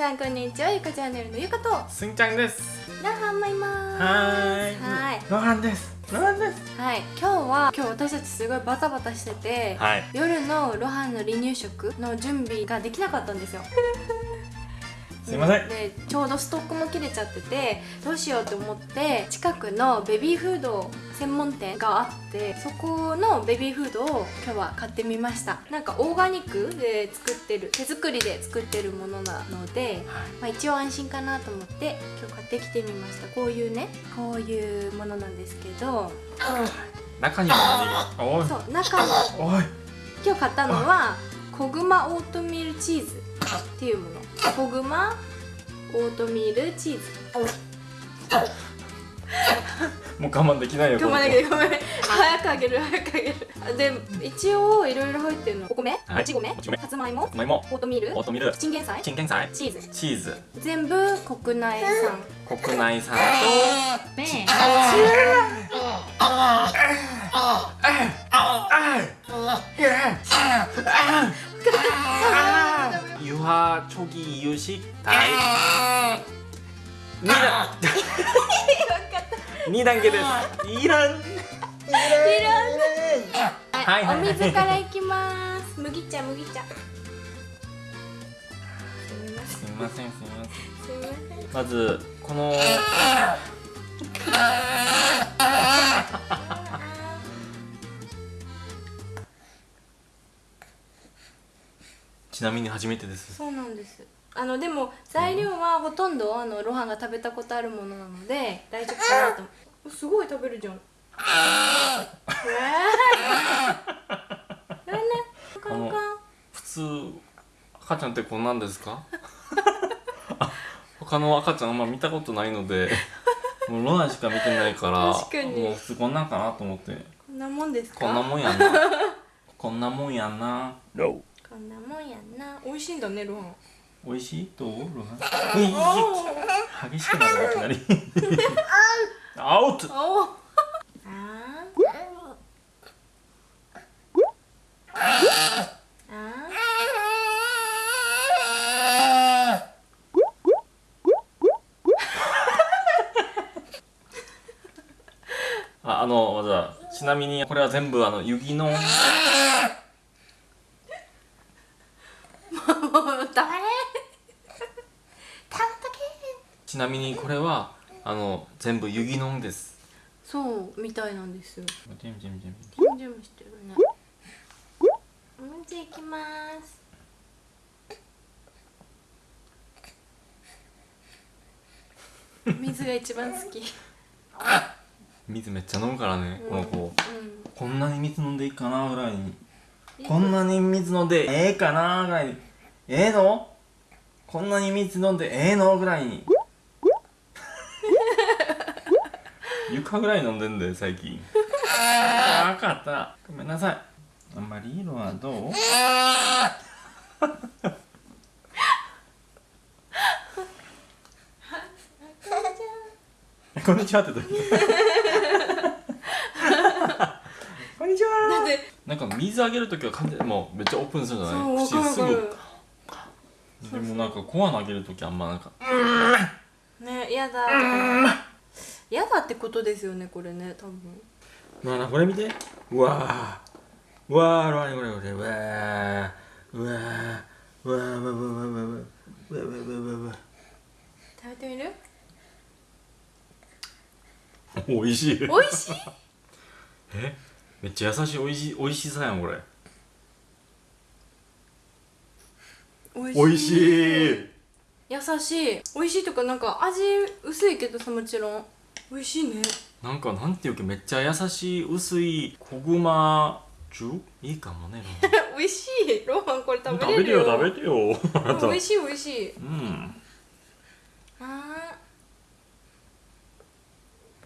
さんこんにちは。ゆかチャンネルのゆかと。すんちゃんです。ラハンマいます。はーい。はい。ロハンです。ロハンです。はい。今日は今日私たちすごいバタバタしてて、はい。夜のロハンの離乳食の準備ができなかったんですよすいません。でちょうどストックも切れちゃっててどうしようと思って近くのベビーフード専門店があってそこのベビーフードを今日は買ってみました。なんかオーガニックで作ってる手作りで作ってるものなので、まあ、一応安心かなと思って今日買ってきてみました。こういうねこういうものなんですけど。中にも何が？そう中に。今日買ったのはコグマオートミールチーズっていうものコグマオートミールチーズもう我慢できないよ頑張らなきゃごめん早くあげる早くあげるで一応いろいろ入ってるのお米はいもち米さつまいもさつまいもオートミールオートミールチンゲン菜チンゲン菜チーズチーズ全部国内産国内産ねとしたい。2段二段けです。いらん。いらん。はい、はい、お水からいきます。麦茶麦茶。すみませんすみません。まずこのちなみに初めてです。そうなんです。あのでも材料はほとんどあのロハンが食べたことあるものなので大丈夫かなと。思うすごい食べるじゃん。普通赤ちゃんってこんなんですか？あ他の赤ちゃんあんま見たことないのでもうロナしか見てないからもう普通こんなんかなと思って。こんなもんですか？こんなもんやな。こんなもんやなこんなもんやんな。美味しいんだねロハン。美味しいどうロハ激しくなるいきなり。アウト。あー。あああのじゃあちなみにこれは全部あの雪のーもう黙れたんとけちなみにこれはあの全部ユギノンです。そうみたいなんですよ。ジェムジェムジェム。ジャムジャムしてるね。うんじゃあいきます。水が一番好き。水めっちゃ飲むからね、この子。うこんなに水飲んでいいかなぐらいに。こんなに水飲んでええかなぐらいに。ええの？こんなに水飲んでええのぐらいに床ぐらい飲んでんで最近。あ分かった。ごめんなさい。あんまり色はどう？こんにちはってどういう？こんにちは。なんか水あげるときは完全にもうめっちゃオープンするじゃない？わかるわかる。ぐでもなんかコア投げるときあんまなんかねやだやだってことですよねこれね多分。なあなこれ見て。うわー。うわーロアニこれこれうわーうわーうわーうわーうわーうわーうわーうわーうわーうわー食べてみるおいしい美味しいえめっちゃ優しいおいしいおいしさやんこれ美おいしい優しい美味しいとかなんか味薄いけどさもちろん美味しいね。なんかなんていうかめっちゃ優しい薄い小熊ジュいいかもね。美味しい。ロハンこれ食べ食べてよよ食べてよ。美味しい美味しい。うん。あ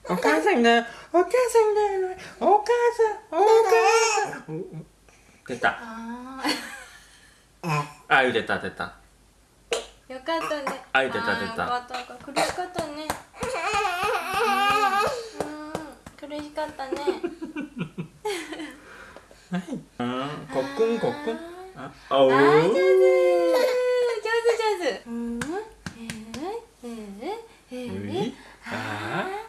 お母さんだお母さんだお母さんお母さん。出た。ー。ああ出た出た。ーよかったね。あ出た出た。よかった。苦しかったね嬉しかったね。あーコックンコックン。ああお上手上手。上手。うんえー、えー、えー、えー、えー、あー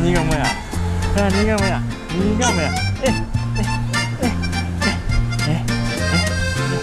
你干嘛呀你干嘛呀你干嘛呀